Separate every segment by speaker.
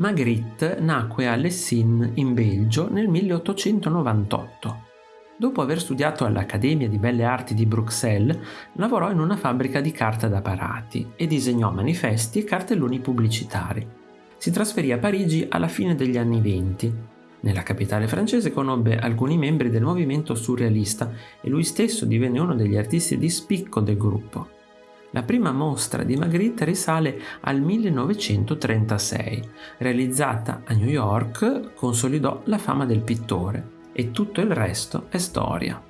Speaker 1: Magritte nacque a Lessines in Belgio nel 1898. Dopo aver studiato all'Accademia di Belle Arti di Bruxelles, lavorò in una fabbrica di carta da parati e disegnò manifesti e cartelloni pubblicitari. Si trasferì a Parigi alla fine degli anni venti. Nella capitale francese conobbe alcuni membri del movimento surrealista e lui stesso divenne uno degli artisti di spicco del gruppo. La prima mostra di Magritte risale al 1936. Realizzata a New York, consolidò la fama del pittore e tutto il resto è storia.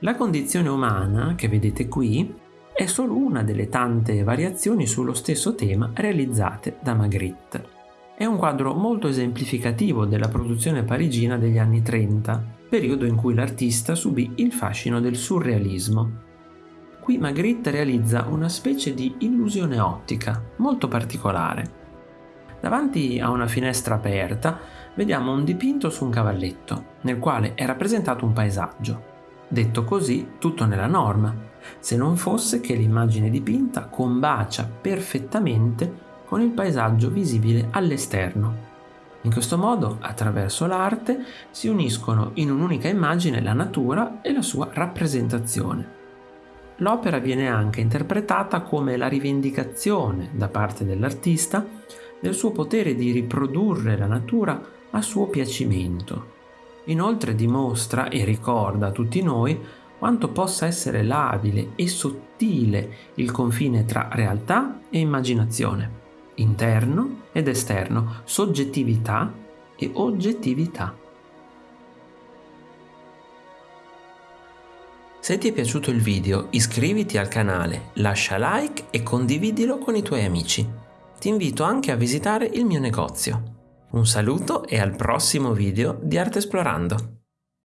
Speaker 1: La condizione umana, che vedete qui, è solo una delle tante variazioni sullo stesso tema realizzate da Magritte. È un quadro molto esemplificativo della produzione parigina degli anni 30, periodo in cui l'artista subì il fascino del surrealismo. Qui Magritte realizza una specie di illusione ottica molto particolare. Davanti a una finestra aperta vediamo un dipinto su un cavalletto, nel quale è rappresentato un paesaggio. Detto così, tutto nella norma, se non fosse che l'immagine dipinta combacia perfettamente con il paesaggio visibile all'esterno. In questo modo, attraverso l'arte, si uniscono in un'unica immagine la natura e la sua rappresentazione. L'opera viene anche interpretata come la rivendicazione da parte dell'artista del suo potere di riprodurre la natura a suo piacimento. Inoltre dimostra e ricorda a tutti noi quanto possa essere labile e sottile il confine tra realtà e immaginazione, interno ed esterno, soggettività e oggettività. Se ti è piaciuto il video iscriviti al canale, lascia like e condividilo con i tuoi amici. Ti invito anche a visitare il mio negozio. Un saluto e al prossimo video di Arte Esplorando!